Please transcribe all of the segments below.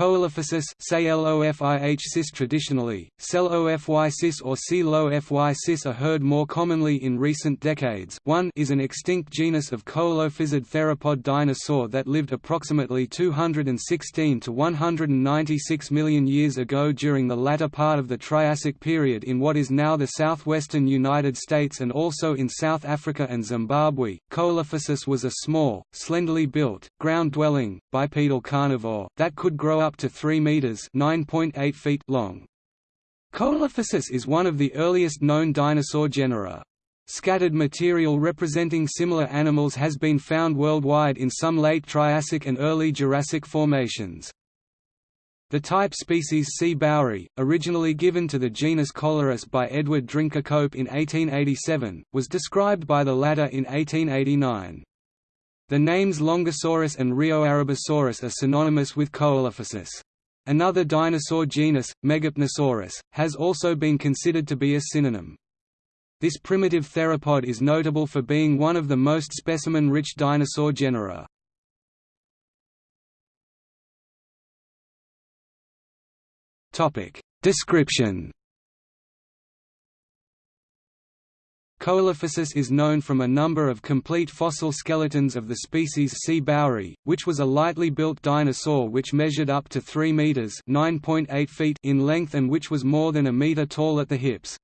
Coelophysis cis traditionally, CEL-OFY cis or C-LOFY cis are heard more commonly in recent decades 1 is an extinct genus of coelophysid theropod dinosaur that lived approximately 216 to 196 million years ago during the latter part of the Triassic period in what is now the southwestern United States and also in South Africa and Zimbabwe. Coelophysis was a small, slenderly built, ground-dwelling, bipedal carnivore, that could grow up to 3 meters (9.8 feet) long. Coelophysis is one of the earliest known dinosaur genera. Scattered material representing similar animals has been found worldwide in some late Triassic and early Jurassic formations. The type species C. bauri, originally given to the genus Coelurus by Edward Drinker Cope in 1887, was described by the latter in 1889. The names Longosaurus and Rioarribasaurus are synonymous with Coelophysis. Another dinosaur genus, Megapnosaurus, has also been considered to be a synonym. This primitive theropod is notable for being one of the most specimen-rich dinosaur genera. Description Coelophysis is known from a number of complete fossil skeletons of the species C. bauri, which was a lightly built dinosaur which measured up to 3 meters (9.8 feet) in length and which was more than a meter tall at the hips.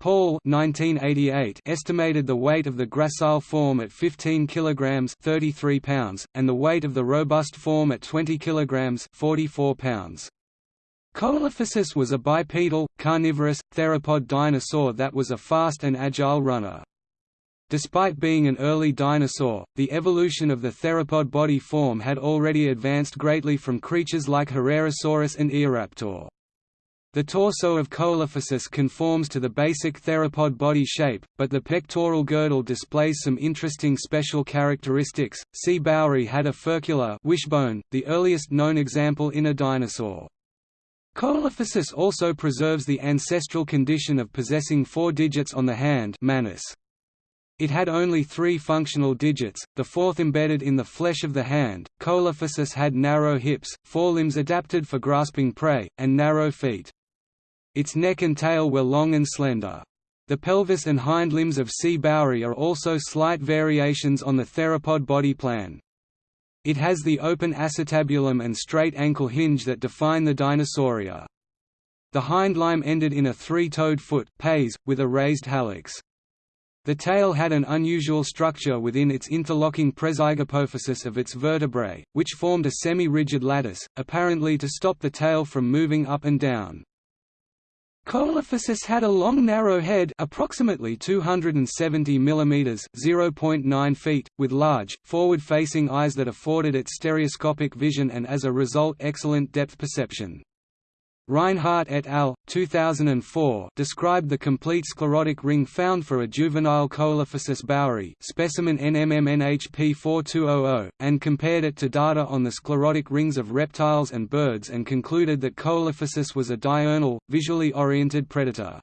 Paul 1988 estimated the weight of the gracile form at 15 kilograms (33 pounds) and the weight of the robust form at 20 kilograms (44 pounds). Coelophysis was a bipedal, carnivorous, theropod dinosaur that was a fast and agile runner. Despite being an early dinosaur, the evolution of the theropod body form had already advanced greatly from creatures like Herrerasaurus and Eoraptor. The torso of Coelophysis conforms to the basic theropod body shape, but the pectoral girdle displays some interesting special characteristics. C. bauri had a furcula wishbone, the earliest known example in a dinosaur. Coelophysis also preserves the ancestral condition of possessing four digits on the hand manus. It had only three functional digits, the fourth embedded in the flesh of the hand. Coelophysis had narrow hips, forelimbs adapted for grasping prey, and narrow feet. Its neck and tail were long and slender. The pelvis and hind limbs of C. bauri are also slight variations on the theropod body plan. It has the open acetabulum and straight ankle hinge that define the Dinosauria. The hindlimb ended in a three-toed foot pes, with a raised hallux. The tail had an unusual structure within its interlocking prezygapophysis of its vertebrae, which formed a semi-rigid lattice, apparently to stop the tail from moving up and down. Coelophysis had a long narrow head approximately 270 mm 0.9 feet, with large, forward-facing eyes that afforded it stereoscopic vision and as a result excellent depth perception. Reinhardt et al. 2004 described the complete sclerotic ring found for a juvenile Coelophysis bauri specimen NMMNHP4200, and compared it to data on the sclerotic rings of reptiles and birds and concluded that Coelophysis was a diurnal, visually oriented predator.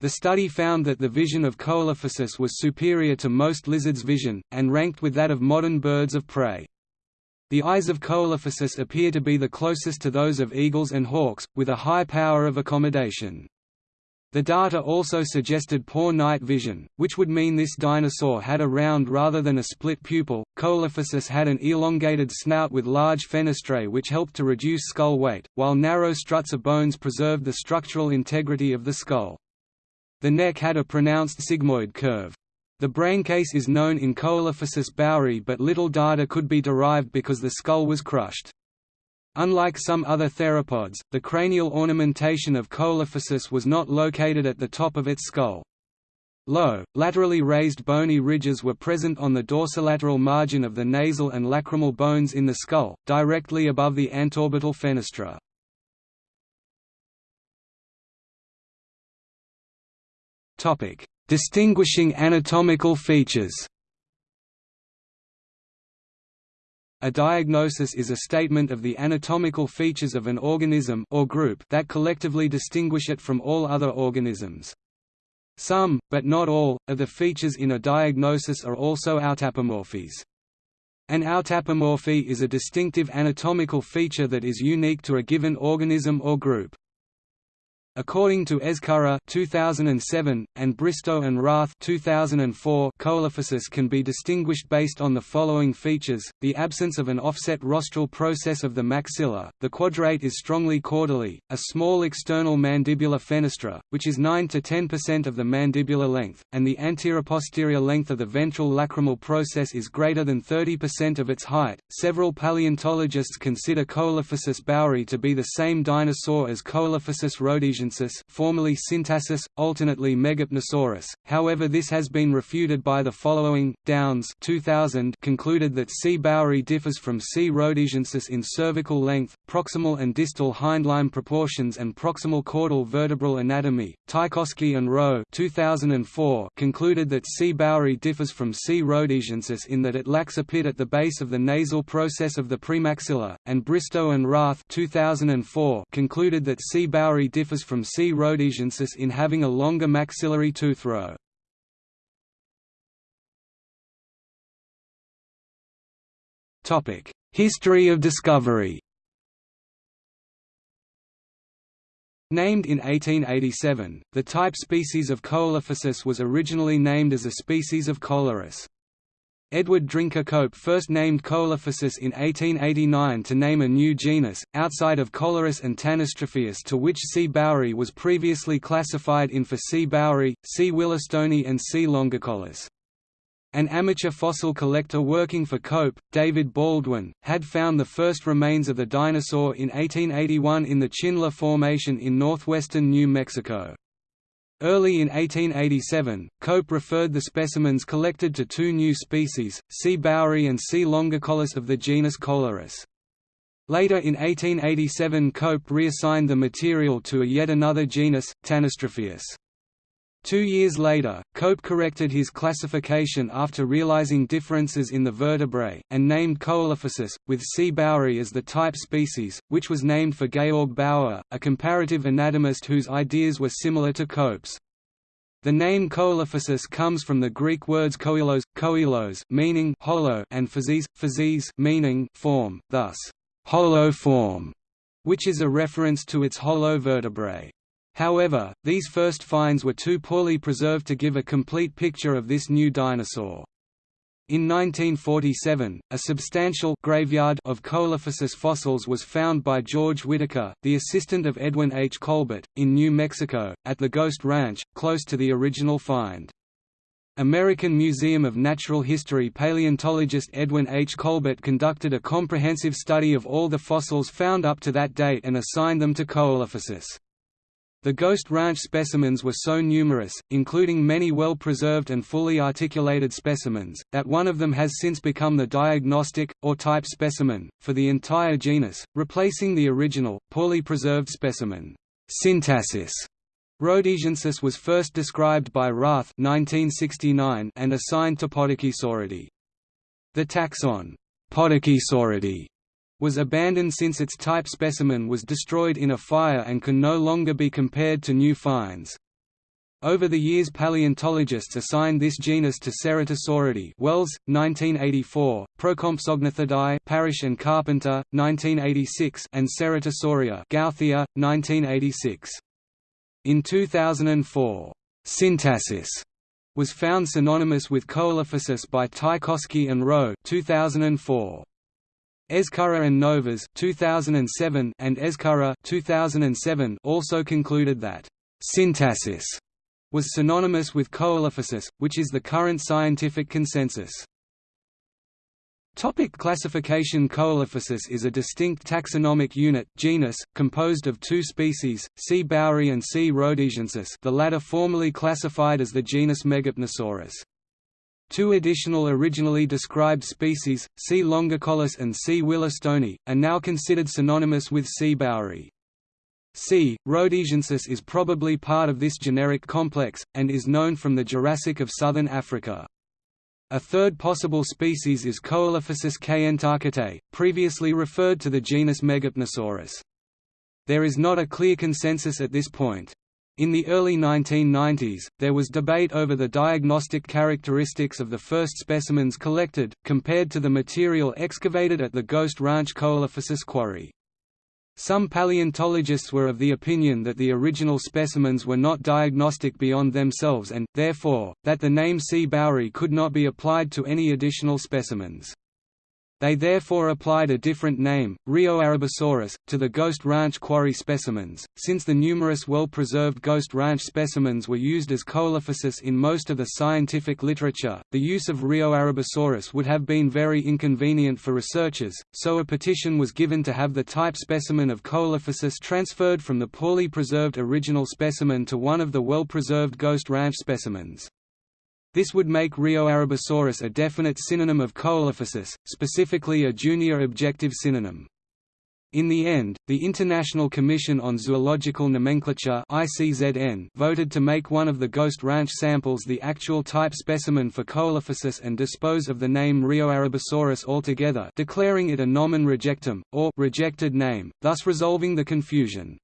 The study found that the vision of Coelophysis was superior to most lizards' vision, and ranked with that of modern birds of prey. The eyes of Coelophysis appear to be the closest to those of eagles and hawks, with a high power of accommodation. The data also suggested poor night vision, which would mean this dinosaur had a round rather than a split pupil. Coelophysis had an elongated snout with large fenestrae which helped to reduce skull weight, while narrow struts of bones preserved the structural integrity of the skull. The neck had a pronounced sigmoid curve. The braincase is known in Coelophysis bauri but little data could be derived because the skull was crushed. Unlike some other theropods, the cranial ornamentation of Coelophysis was not located at the top of its skull. Low, laterally raised bony ridges were present on the dorsolateral margin of the nasal and lacrimal bones in the skull, directly above the antorbital fenestra. Distinguishing anatomical features A diagnosis is a statement of the anatomical features of an organism or group that collectively distinguish it from all other organisms. Some, but not all, of the features in a diagnosis are also autapomorphies. An autapomorphy is a distinctive anatomical feature that is unique to a given organism or group. According to Ezcurra 2007 and Bristowe and Raath 2004, Coelophysis can be distinguished based on the following features: the absence of an offset rostral process of the maxilla, the quadrate is strongly caudally, a small external mandibular fenestra, which is 9 to 10% of the mandibular length, and the anteroposterior length of the ventral lacrimal process is greater than 30% of its height. Several paleontologists consider Coelophysis bauri to be the same dinosaur as Coelophysis formerly Syntarsus, alternately Megapnosaurus, however this has been refuted by the following. Downs 2000 concluded that C. bauri differs from C. rhodesiensis in cervical length, proximal and distal hindlimb proportions and proximal caudal vertebral anatomy. Tykowski and Rowe 2004 concluded that C. bauri differs from C. rhodesiensis in that it lacks a pit at the base of the nasal process of the premaxilla, and Bristowe and Raath 2004 concluded that C. bauri differs from C. rhodesiensis in having a longer maxillary tooth row. History of discovery Named in 1887, the type species of Coelophysis was originally named as a species of Coelurus. Edward Drinker Cope first named Coelophysis in 1889 to name a new genus, outside of Coelurus and Tanystropheus to which C. bauri was previously classified in for C. bauri, C. willistoni and C. longicollis. An amateur fossil collector working for Cope, David Baldwin, had found the first remains of the dinosaur in 1881 in the Chinle Formation in northwestern New Mexico. Early in 1887, Cope referred the specimens collected to two new species, C. bauri and C. longicollis of the genus Coelurus. Later in 1887 Cope reassigned the material to a yet another genus, Tanystropheus. Two years later, Cope corrected his classification after realizing differences in the vertebrae, and named Coelophysis, with C. bauri as the type species, which was named for Georg Baur, a comparative anatomist whose ideas were similar to Cope's. The name Coelophysis comes from the Greek words koilos, koilos meaning hollow and physis, physis meaning form, thus, hollow form, which is a reference to its hollow vertebrae. However, these first finds were too poorly preserved to give a complete picture of this new dinosaur. In 1947, a substantial graveyard of Coelophysis fossils was found by George Whitaker, the assistant of Edwin H. Colbert, in New Mexico, at the Ghost Ranch, close to the original find. American Museum of Natural History paleontologist Edwin H. Colbert conducted a comprehensive study of all the fossils found up to that date and assigned them to Coelophysis. The Ghost Ranch specimens were so numerous, including many well-preserved and fully articulated specimens, that one of them has since become the diagnostic, or type specimen, for the entire genus, replacing the original, poorly preserved specimen. Syntarsus rhodesiensis was first described by Raath 1969 and assigned to Podokesauridae. The taxon Podokesauridae was abandoned since its type specimen was destroyed in a fire and can no longer be compared to new finds. Over the years paleontologists assigned this genus to Ceratosauridae Welles, 1984, Procompsognathidae Parrish and Carpenter, 1986 and Ceratosauria Gauthier, 1986. In 2004, Syntarsus was found synonymous with Coelophysis by Tykowski and Rowe 2004. Ezcurra and Novas 2007 and Ezcurra 2007 also concluded that syntarsus was synonymous with coelophysis, which is the current scientific consensus. Topic classification Coelophysis is a distinct taxonomic unit genus, composed of two species, C. bauri and C. rhodesiensis the latter formerly classified as the genus Megapnosaurus. Two additional originally described species, C. longicollis and C. willistoni, are now considered synonymous with C. bauri. C. rhodesiensis is probably part of this generic complex, and is known from the Jurassic of southern Africa. A third possible species is Coelophysis kayentakatae, previously referred to the genus Megapnosaurus. There is not a clear consensus at this point. In the early 1990s, there was debate over the diagnostic characteristics of the first specimens collected, compared to the material excavated at the Ghost Ranch Coelophysis quarry. Some paleontologists were of the opinion that the original specimens were not diagnostic beyond themselves and, therefore, that the name C. bauri could not be applied to any additional specimens. They therefore applied a different name, Rioarribasaurus, to the Ghost Ranch quarry specimens. Since the numerous well preserved Ghost Ranch specimens were used as coelophysis in most of the scientific literature, the use of Rioarribasaurus would have been very inconvenient for researchers, so a petition was given to have the type specimen of coelophysis transferred from the poorly preserved original specimen to one of the well preserved Ghost Ranch specimens. This would make Rioarribasaurus a definite synonym of Coelophysis, specifically a junior objective synonym. In the end, the International Commission on Zoological Nomenclature voted to make one of the Ghost Ranch samples the actual type specimen for Coelophysis and dispose of the name Rioarribasaurus altogether declaring it a nomen rejectum, or rejected name, thus resolving the confusion.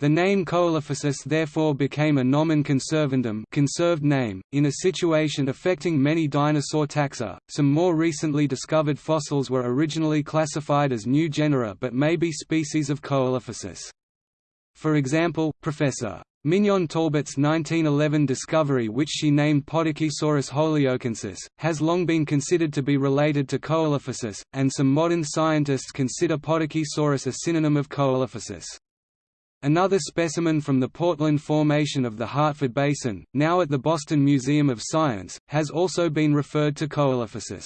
The name Coelophysis therefore became a nomen conservandum conserved name, in a situation affecting many dinosaur taxa. Some more recently discovered fossils were originally classified as new genera but may be species of Coelophysis. For example, Professor. Mignon Talbot's 1911 discovery which she named Podokesaurus holyokensis, has long been considered to be related to Coelophysis, and some modern scientists consider Podokesaurus a synonym of Coelophysis. Another specimen from the Portland Formation of the Hartford Basin, now at the Boston Museum of Science, has also been referred to Coelophysis.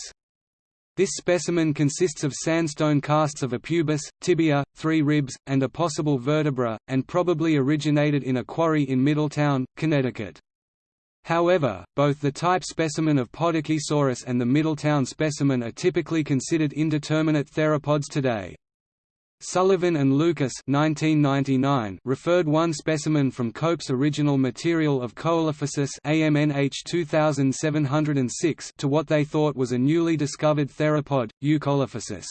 This specimen consists of sandstone casts of a pubis, tibia, three ribs, and a possible vertebra, and probably originated in a quarry in Middletown, Connecticut. However, both the type specimen of Podokesaurus and the Middletown specimen are typically considered indeterminate theropods today. Sullivan and Lucas 1999 referred one specimen from Cope's original material of Coelophysis AMNH 2706 to what they thought was a newly discovered theropod, Eucoelophysis.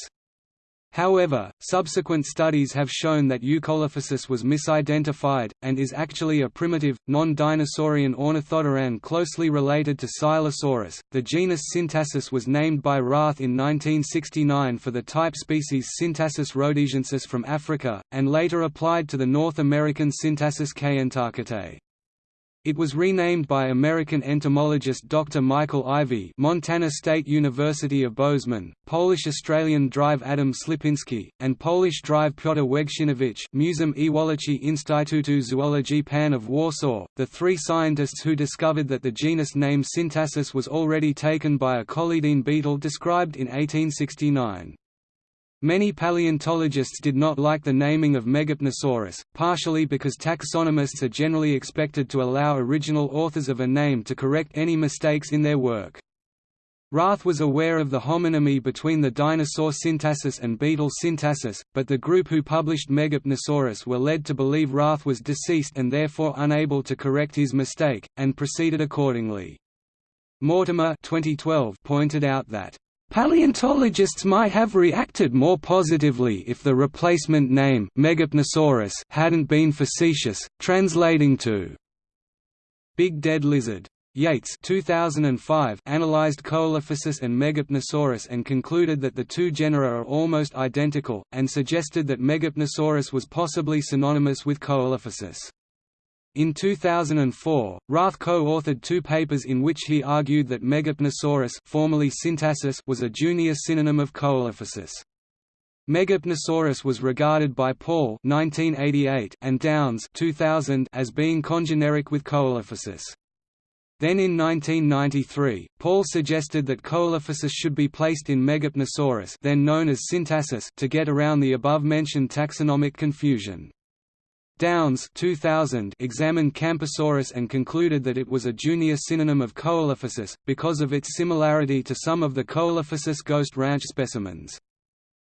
However, subsequent studies have shown that Eucoelophysis was misidentified, and is actually a primitive, non-dinosaurian ornithodontan closely related to Silesaurus. The genus Syntarsus was named by Raath in 1969 for the type species Syntarsus rhodesiensis from Africa, and later applied to the North American Syntarsus kayentakatae. It was renamed by American entomologist Dr. Michael Ivie Montana State University of Bozeman, Polish-Australian Drive Adam Slipinski, and Polish Drive Piotr Węgrzynowicz Museum Ewology Instytutu Zoologii Pan of Warsaw, the three scientists who discovered that the genus name Syntarsus was already taken by a colydiine beetle described in 1869. Many paleontologists did not like the naming of Megapnosaurus, partially because taxonomists are generally expected to allow original authors of a name to correct any mistakes in their work. Raath was aware of the homonymy between the dinosaur Syntarsus and beetle Syntarsus, but the group who published Megapnosaurus were led to believe Raath was deceased and therefore unable to correct his mistake, and proceeded accordingly. Mortimer 2012 pointed out that Paleontologists might have reacted more positively if the replacement name Megapnosaurus hadn't been facetious, translating to Big Dead Lizard. Yates 2005 analyzed Coelophysis and Megapnosaurus and concluded that the two genera are almost identical, and suggested that Megapnosaurus was possibly synonymous with Coelophysis. In 2004, Raath co-authored two papers in which he argued that Megapnosaurus formerly Syntarsus was a junior synonym of Coelophysis. Megapnosaurus was regarded by Paul 1988 and Downs 2000 as being congeneric with Coelophysis. Then in 1993, Paul suggested that Coelophysis should be placed in Megapnosaurus then known as Syntarsus to get around the above-mentioned taxonomic confusion. Downs 2000 examined Camposaurus and concluded that it was a junior synonym of Coelophysis, because of its similarity to some of the Coelophysis Ghost Ranch specimens.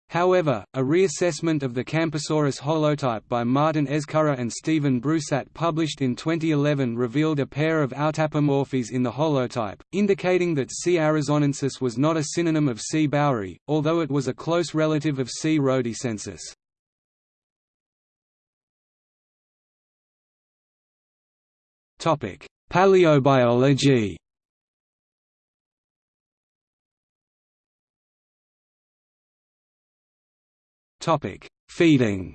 However, a reassessment of the Camposaurus holotype by Martin Ezcurra and Stephen Brusatte published in 2011 revealed a pair of autapomorphies in the holotype, indicating that C. arizonensis was not a synonym of C. bauri, although it was a close relative of C. rhodesiensis. Paleobiology. Feeding.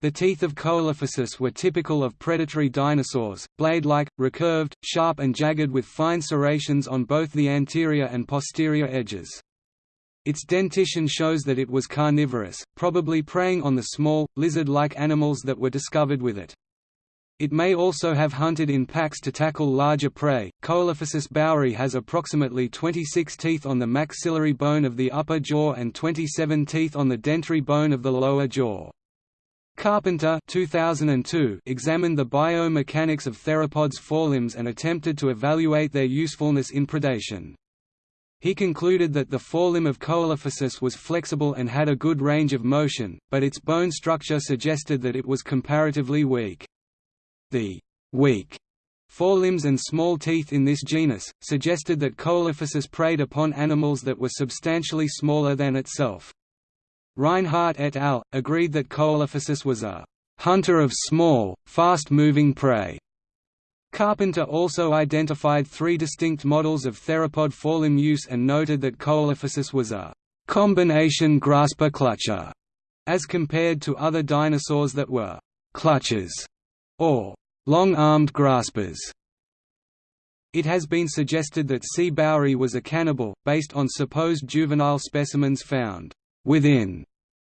The teeth of Coelophysis were typical of predatory dinosaurs, blade-like, recurved, sharp and jagged with fine serrations on both the anterior and posterior edges. Its dentition shows that it was carnivorous, probably preying on the small, lizard-like animals that were discovered with it. It may also have hunted in packs to tackle larger prey. Coelophysis bauri has approximately 26 teeth on the maxillary bone of the upper jaw and 27 teeth on the dentary bone of the lower jaw. Carpenter 2002 examined the biomechanics of theropods' forelimbs and attempted to evaluate their usefulness in predation. He concluded that the forelimb of Coelophysis was flexible and had a good range of motion, but its bone structure suggested that it was comparatively weak. The weak forelimbs and small teeth in this genus, suggested that Coelophysis preyed upon animals that were substantially smaller than itself. Reinhardt et al. agreed that Coelophysis was a hunter of small, fast-moving prey. Carpenter also identified three distinct models of theropod forelimb use and noted that Coelophysis was a combination grasper-clutcher, as compared to other dinosaurs that were clutchers or long-armed graspers. It has been suggested that C. bauri was a cannibal, based on supposed juvenile specimens found within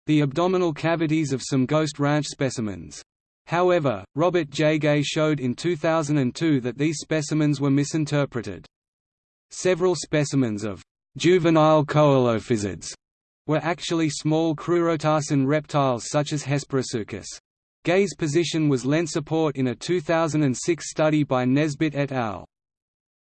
the abdominal cavities of some Ghost Ranch specimens. However, Robert J. Gay showed in 2002 that these specimens were misinterpreted. Several specimens of juvenile coelophysids were actually small crurotarsan reptiles such as Hesperosuchus. Gay's position was lent support in a 2006 study by Nesbitt et al.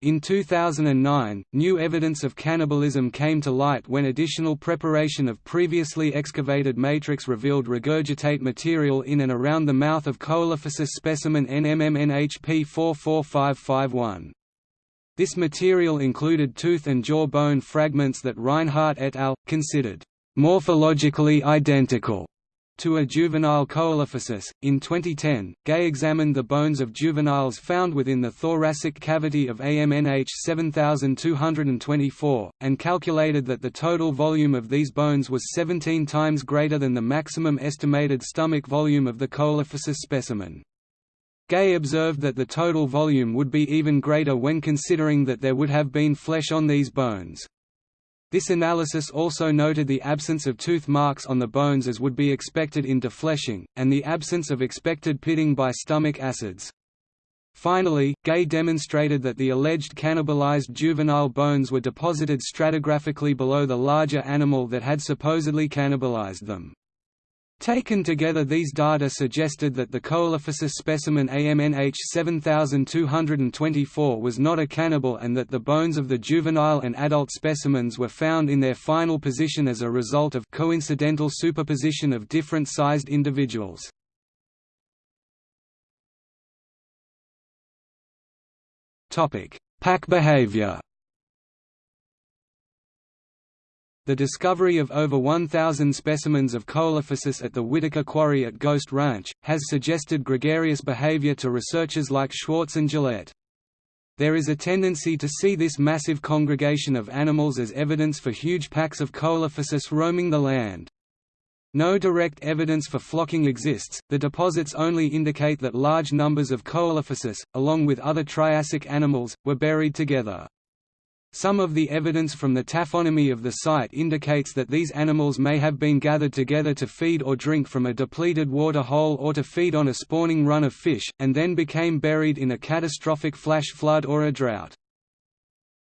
In 2009, new evidence of cannibalism came to light when additional preparation of previously excavated matrix revealed regurgitate material in and around the mouth of Coelophysis specimen NMMNHP 44551. This material included tooth and jaw bone fragments that Reinhardt et al. considered morphologically identical to a juvenile coelophysis. In 2010, Gay examined the bones of juveniles found within the thoracic cavity of AMNH 7224, and calculated that the total volume of these bones was 17 times greater than the maximum estimated stomach volume of the coelophysis specimen. Gay observed that the total volume would be even greater when considering that there would have been flesh on these bones. This analysis also noted the absence of tooth marks on the bones as would be expected in defleshing, and the absence of expected pitting by stomach acids. Finally, Gay demonstrated that the alleged cannibalized juvenile bones were deposited stratigraphically below the larger animal that had supposedly cannibalized them. Taken together these data suggested that the Coelophysis specimen AMNH 7224 was not a cannibal and that the bones of the juvenile and adult specimens were found in their final position as a result of coincidental superposition of different sized individuals. Pack behavior The discovery of over 1,000 specimens of Coelophysis at the Whitaker Quarry at Ghost Ranch, has suggested gregarious behavior to researchers like Schwartz and Gillette. There is a tendency to see this massive congregation of animals as evidence for huge packs of Coelophysis roaming the land. No direct evidence for flocking exists, the deposits only indicate that large numbers of Coelophysis, along with other Triassic animals, were buried together. Some of the evidence from the taphonomy of the site indicates that these animals may have been gathered together to feed or drink from a depleted water hole or to feed on a spawning run of fish, and then became buried in a catastrophic flash flood or a drought.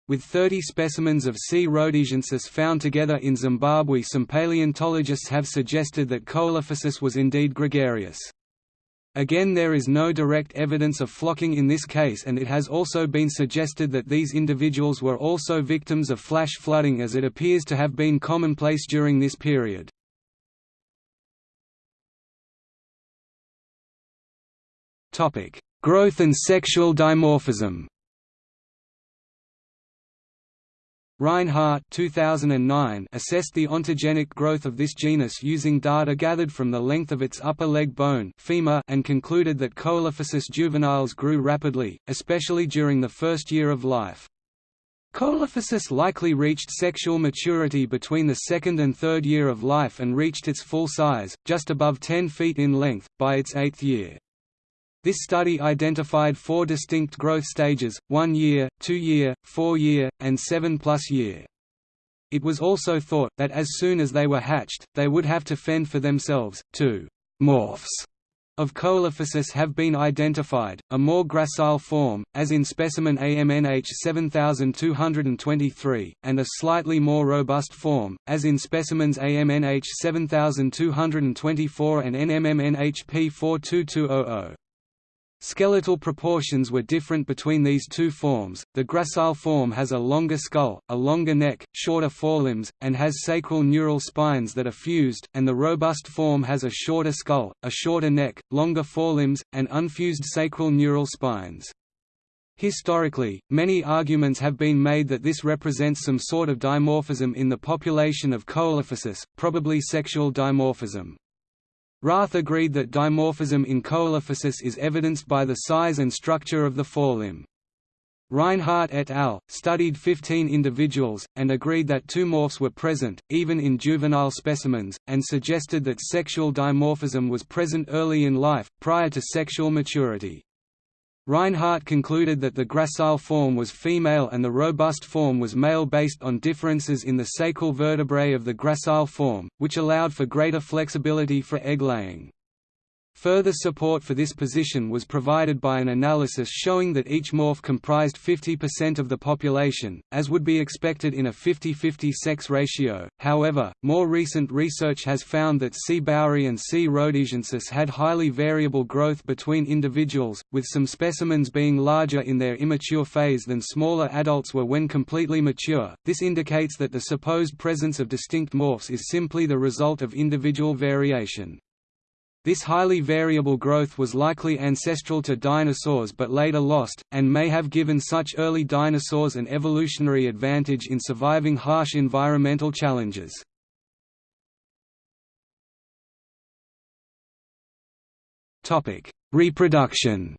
With 30 specimens of C. rhodesiensis found together in Zimbabwe some paleontologists have suggested that Coelophysis was indeed gregarious. Again there is no direct evidence of flocking in this case and it has also been suggested that these individuals were also victims of flash flooding as it appears to have been commonplace during this period. Growth and sexual dimorphism Reinhardt 2009 assessed the ontogenic growth of this genus using data gathered from the length of its upper leg bone femur and concluded that Coelophysis juveniles grew rapidly, especially during the first year of life. Coelophysis likely reached sexual maturity between the second and third year of life and reached its full size, just above 10 feet in length, by its eighth year. This study identified four distinct growth stages, one year, two year, four year, and seven plus year. It was also thought, that as soon as they were hatched, they would have to fend for themselves. Two morphs of Coelophysis have been identified, a more gracile form, as in specimen AMNH 7223, and a slightly more robust form, as in specimens AMNH 7224 and NMMNH P42200. Skeletal proportions were different between these two forms. The gracile form has a longer skull, a longer neck, shorter forelimbs, and has sacral neural spines that are fused, and the robust form has a shorter skull, a shorter neck, longer forelimbs, and unfused sacral neural spines. Historically, many arguments have been made that this represents some sort of dimorphism in the population of Coelophysis, probably sexual dimorphism. Raath agreed that dimorphism in Coelophysis is evidenced by the size and structure of the forelimb. Reinhardt et al. studied 15 individuals, and agreed that two morphs were present, even in juvenile specimens, and suggested that sexual dimorphism was present early in life, prior to sexual maturity. Reinhardt concluded that the gracile form was female and the robust form was male based on differences in the sacral vertebrae of the gracile form, which allowed for greater flexibility for egg laying. Further support for this position was provided by an analysis showing that each morph comprised 50% of the population, as would be expected in a 50-50 sex ratio. However, more recent research has found that C. bauri and C. rhodesiensis had highly variable growth between individuals, with some specimens being larger in their immature phase than smaller adults were when completely mature. This indicates that the supposed presence of distinct morphs is simply the result of individual variation. This highly variable growth was likely ancestral to dinosaurs but later lost, and may have given such early dinosaurs an evolutionary advantage in surviving harsh environmental challenges. Reproduction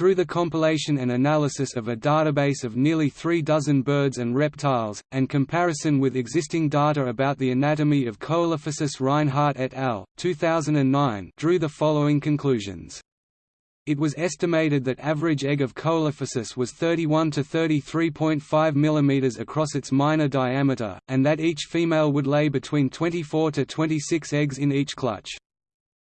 Through the compilation and analysis of a database of nearly three dozen birds and reptiles, and comparison with existing data about the anatomy of Coelophysis Reinhardt et al., 2009 drew the following conclusions. It was estimated that average egg of Coelophysis was 31 to 33.5 mm across its minor diameter, and that each female would lay between 24 to 26 eggs in each clutch.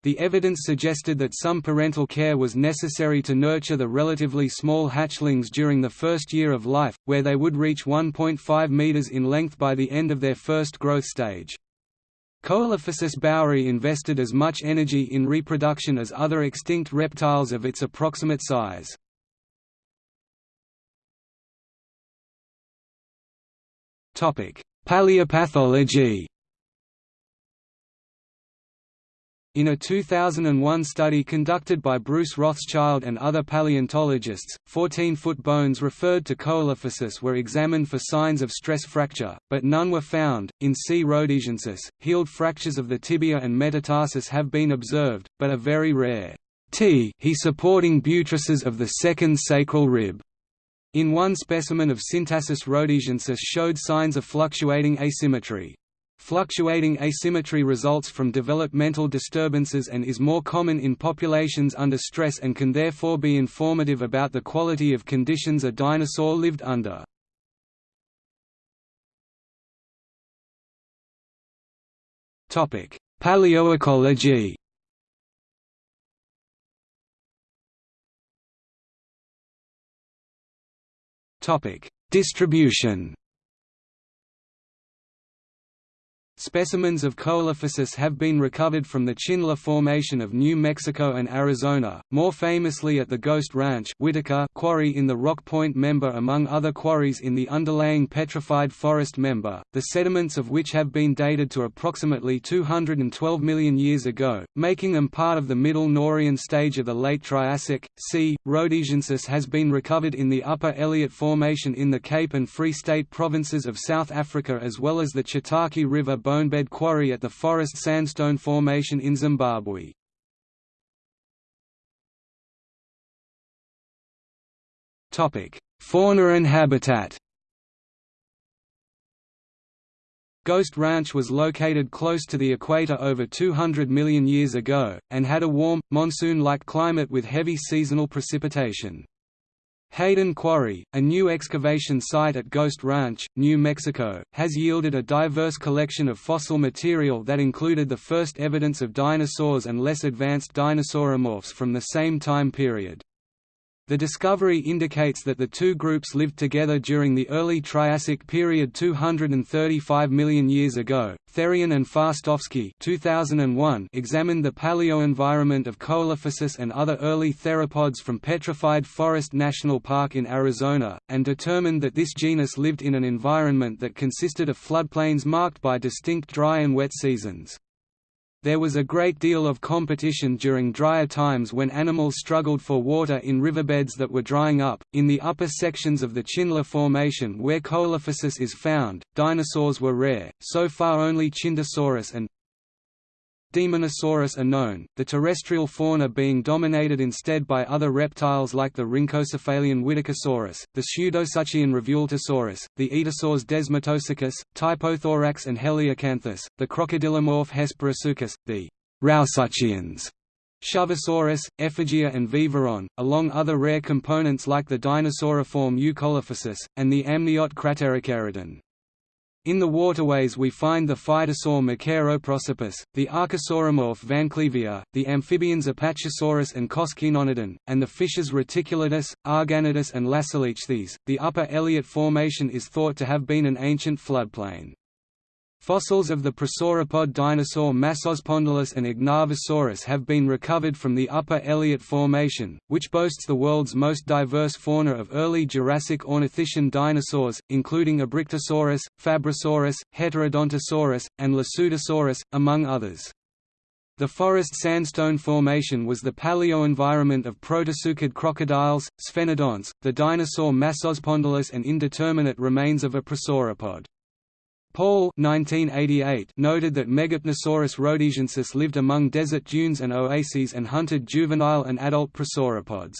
The evidence suggested that some parental care was necessary to nurture the relatively small hatchlings during the first year of life, where they would reach 1.5 meters in length by the end of their first growth stage. Coelophysis bauri invested as much energy in reproduction as other extinct reptiles of its approximate size. Paleopathology In a 2001 study conducted by Bruce Rothschild and other paleontologists, 14-foot bones referred to Coelophysis were examined for signs of stress fracture, but none were found. In C. rhodesiensis, healed fractures of the tibia and metatarsus have been observed, but are very rare. T he supporting buttresses of the second sacral rib. In one specimen of Syntarsus rhodesiensis showed signs of fluctuating asymmetry. Fluctuating asymmetry results from developmental disturbances and is more common in populations under stress and can therefore be informative about the quality of conditions a dinosaur lived under. Paleoecology Distribution Specimens of Coelophysis have been recovered from the Chinle Formation of New Mexico and Arizona, more famously at the Ghost Ranch Whitaker quarry in the Rock Point member among other quarries in the underlying Petrified Forest member, the sediments of which have been dated to approximately 212 million years ago, making them part of the Middle Norian stage of the Late Triassic. C. rhodesiensis has been recovered in the Upper Elliot Formation in the Cape and Free State provinces of South Africa as well as the Chitake River bonebed quarry at the Forest Sandstone Formation in Zimbabwe. Fauna and habitat Ghost Ranch was located close to the equator over 200 million years ago, and had a warm, monsoon-like climate with heavy seasonal precipitation. Hayden Quarry, a new excavation site at Ghost Ranch, New Mexico, has yielded a diverse collection of fossil material that included the first evidence of dinosaurs and less advanced dinosauromorphs from the same time period. The discovery indicates that the two groups lived together during the early Triassic period 235 million years ago. Therrien and Fastovsky 2001 examined the paleoenvironment of Coelophysis and other early theropods from Petrified Forest National Park in Arizona, and determined that this genus lived in an environment that consisted of floodplains marked by distinct dry and wet seasons. There was a great deal of competition during drier times when animals struggled for water in riverbeds that were drying up. In the upper sections of the Chinle Formation where Coelophysis is found, dinosaurs were rare, so far only Chindesaurus and Daemonosaurus are known, the terrestrial fauna being dominated instead by other reptiles like the rhynchocephalian Whitakersaurus, the Pseudosuchian Revueltosaurus, the aetosaurs Desmatosuchus, Typothorax and Heliocanthus, the crocodilomorph Hesperosuchus, the Rauisuchians, Shuvosaurus, Effigia and Vivaron, along other rare components like the dinosauriform Eucoelophysis, and the amniot Cratericeraton. In the waterways we find the phytosaur Machaeroprosopus, the archosauromorph Vancleavea, the amphibians Apachesaurus and Koskinonodon, and the fishes Reticulatus, Arganodus and Lasalichthys. The Upper Elliot Formation is thought to have been an ancient floodplain. Fossils of the prosauropod dinosaur Massospondylus and Ignavusaurus have been recovered from the Upper Elliot Formation, which boasts the world's most diverse fauna of early Jurassic ornithischian dinosaurs, including Abrictosaurus, Fabrosaurus, Heterodontosaurus, and Lesothosaurus, among others. The Forest Sandstone Formation was the paleoenvironment of protosuchid crocodiles, sphenodonts, the dinosaur Massospondylus and indeterminate remains of a prosauropod. Paul 1988 noted that Megapnosaurus rhodesiensis lived among desert dunes and oases and hunted juvenile and adult prosauropods.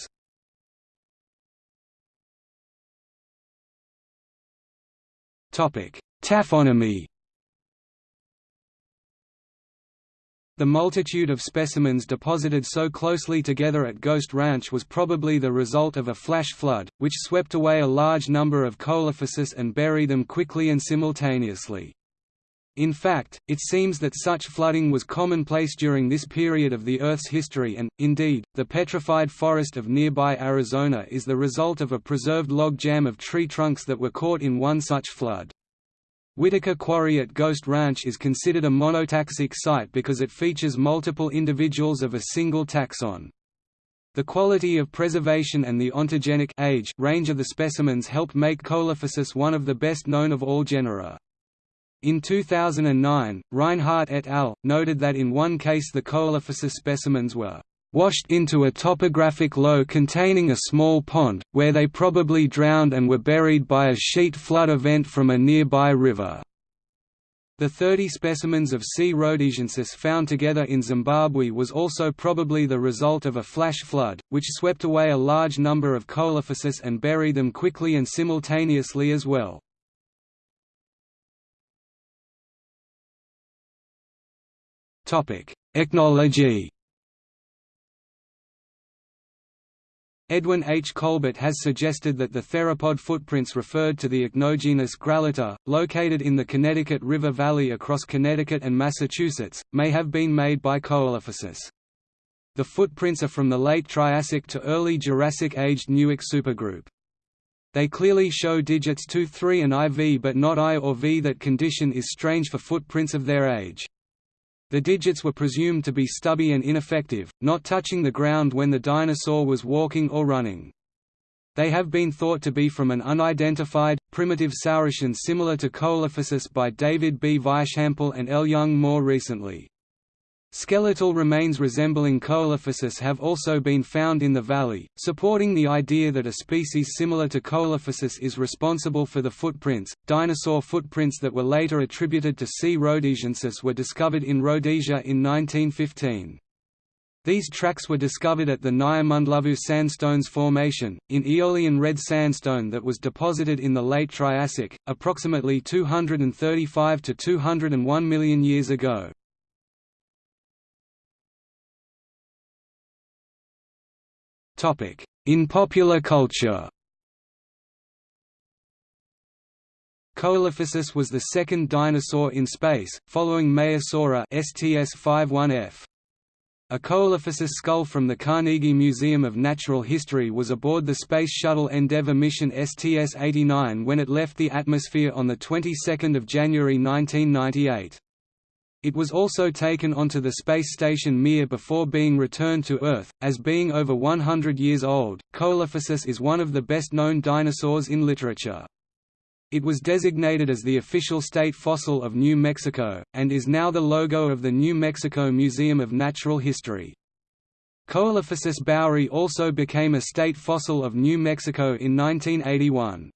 Taphonomy The multitude of specimens deposited so closely together at Ghost Ranch was probably the result of a flash flood, which swept away a large number of Coelophysis and buried them quickly and simultaneously. In fact, it seems that such flooding was commonplace during this period of the Earth's history and, indeed, the petrified forest of nearby Arizona is the result of a preserved log jam of tree trunks that were caught in one such flood. Whitaker Quarry at Ghost Ranch is considered a monotaxic site because it features multiple individuals of a single taxon. The quality of preservation and the ontogenic age range of the specimens helped make Coelophysis one of the best known of all genera. In 2009, Reinhardt et al. noted that in one case the Coelophysis specimens were washed into a topographic low containing a small pond, where they probably drowned and were buried by a sheet flood event from a nearby river. The 30 specimens of C. rhodesiensis found together in Zimbabwe was also probably the result of a flash flood, which swept away a large number of Coelophysis and buried them quickly and simultaneously as well. Ichnology Edwin H. Colbert has suggested that the theropod footprints referred to the ichnogenus Grallator, located in the Connecticut River Valley across Connecticut and Massachusetts, may have been made by Coelophysis. The footprints are from the late Triassic to early Jurassic aged Newark supergroup. They clearly show digits 2 3 and IV but not I or V. That condition is strange for footprints of their age. The digits were presumed to be stubby and ineffective, not touching the ground when the dinosaur was walking or running. They have been thought to be from an unidentified, primitive saurischian similar to Coelophysis by David B. Weishampel and L. Young more recently. Skeletal remains resembling Coelophysis have also been found in the valley, supporting the idea that a species similar to Coelophysis is responsible for the footprints. Dinosaur footprints that were later attributed to C. rhodesiensis were discovered in Rhodesia in 1915. These tracks were discovered at the Nyamandhlovu Sandstones Formation, in Aeolian red sandstone that was deposited in the late Triassic, approximately 235 to 201 million years ago. In popular culture Coelophysis was the second dinosaur in space, following Maiasaura STS-51F. A Coelophysis skull from the Carnegie Museum of Natural History was aboard the Space Shuttle Endeavour mission STS-89 when it left the atmosphere on the 22nd of January 1998. It was also taken onto the space station Mir before being returned to Earth. As being over 100 years old, Coelophysis is one of the best known dinosaurs in literature. It was designated as the official state fossil of New Mexico, and is now the logo of the New Mexico Museum of Natural History. Coelophysis bauri also became a state fossil of New Mexico in 1981.